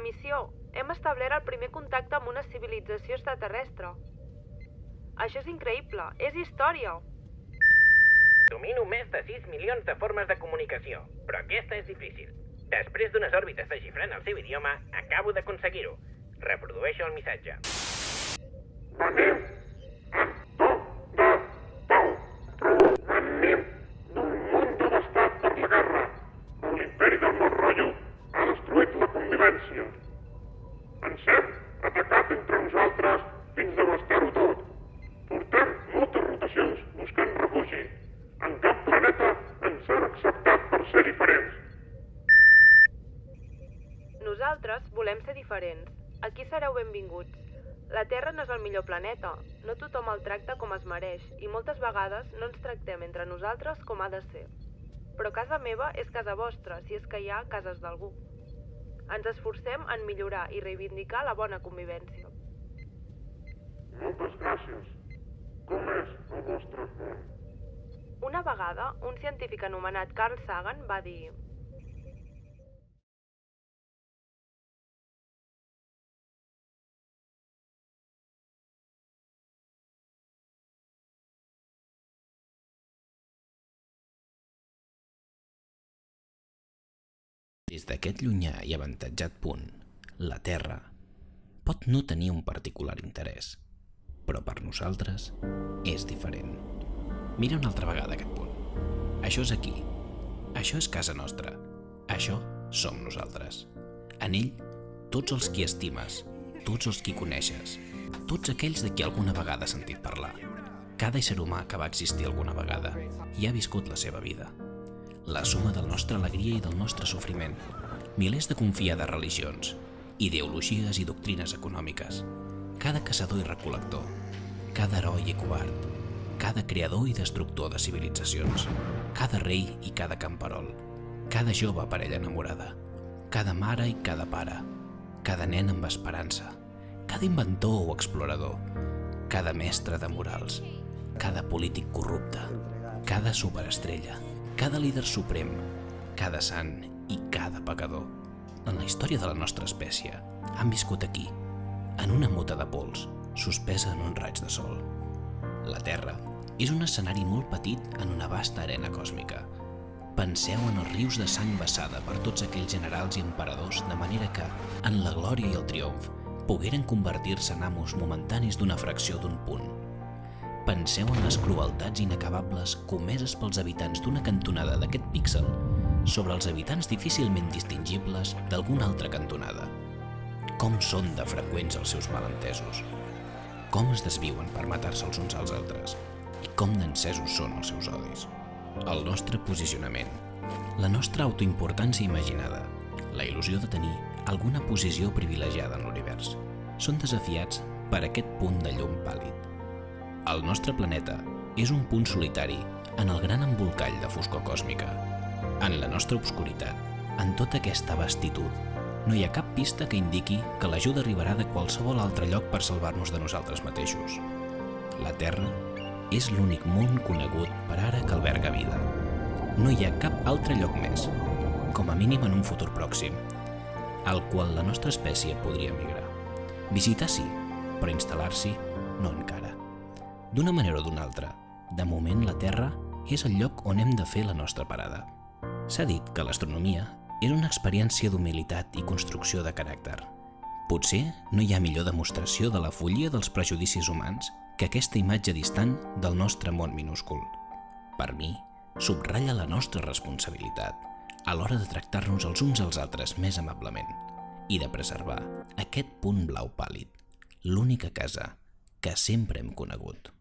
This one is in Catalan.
la missió, hem establert el primer contacte amb una civilització extraterrestre. Això és increïble, és història. Domino més de 6 milions de formes de comunicació, però aquesta és difícil. Després d'unes òrbites desxifrant el seu idioma, acabo d'aconseguir-ho. Reprodueixo el missatge. En Nosaltres volem ser diferents. Aquí sereu benvinguts. La Terra no és el millor planeta. No tothom el tracta com es mereix i moltes vegades no ens tractem entre nosaltres com ha de ser. Però casa meva és casa vostra, si és que hi ha cases d'algú. Ens esforcem en millorar i reivindicar la bona convivència. Moltes gràcies. Com és el vostre món? Una vegada, un científic anomenat Carl Sagan va dir Des d'aquest llunyà i avantatjat punt, la Terra pot no tenir un particular interès, però per nosaltres és diferent. Mira una altra vegada aquest punt. Això és aquí. Això és casa nostra. Això som nosaltres. En ell, tots els qui estimes, tots els qui coneixes, tots aquells de qui alguna vegada has sentit parlar. Cada ésser humà que va existir alguna vegada i ha viscut la seva vida la suma del nostra alegria i del nostre sofriment, milers de confiades religions, ideologies i doctrines econòmiques, cada caçador i recol·lector, cada heroi i covard, cada creador i destructor de civilitzacions, cada rei i cada camperol, cada jove parella enamorada, cada mare i cada pare, cada nen amb esperança, cada inventor o explorador, cada mestre de morals, cada polític corrupte, cada superestrella, cada líder suprem, cada sant i cada pecador en la història de la nostra espècie han viscut aquí, en una mota de pols, suspesa en un raig de sol. La Terra és un escenari molt petit en una vasta arena còsmica. Penseu en els rius de sang vessada per tots aquells generals i emperadors de manera que, en la glòria i el triomf, pogueren convertir-se en amos momentanis d'una fracció d'un punt Penseu en les crueltats inacabables comeses pels habitants d'una cantonada d'aquest píxel sobre els habitants difícilment distingibles d'alguna altra cantonada. Com són de freqüents els seus malentesos? Com es desviuen per matar-se els uns als altres? I com d'encesos són els seus odis? El nostre posicionament, la nostra autoimportància imaginada, la il·lusió de tenir alguna posició privilegiada en l'univers, són desafiats per aquest punt de llum pàl·lid el nostre planeta és un punt solitari en el gran embolcall de foscor còsmica. En la nostra obscuritat, en tota aquesta vastitud, no hi ha cap pista que indiqui que l'ajuda arribarà de qualsevol altre lloc per salvar-nos de nosaltres mateixos. La Terra és l'únic món conegut per ara que alberga vida. No hi ha cap altre lloc més, com a mínim en un futur pròxim, al qual la nostra espècie podria migrar. Visitar sí, però instal·lar-s'hi no encara. D'una manera o d'una altra, de moment la Terra és el lloc on hem de fer la nostra parada. S'ha dit que l'astronomia és una experiència d'humilitat i construcció de caràcter. Potser no hi ha millor demostració de la follia dels prejudicis humans que aquesta imatge distant del nostre món minúscul. Per mi, subratlla la nostra responsabilitat a l'hora de tractar-nos els uns als altres més amablement i de preservar aquest punt blau pàl·lid, l'única casa que sempre hem conegut.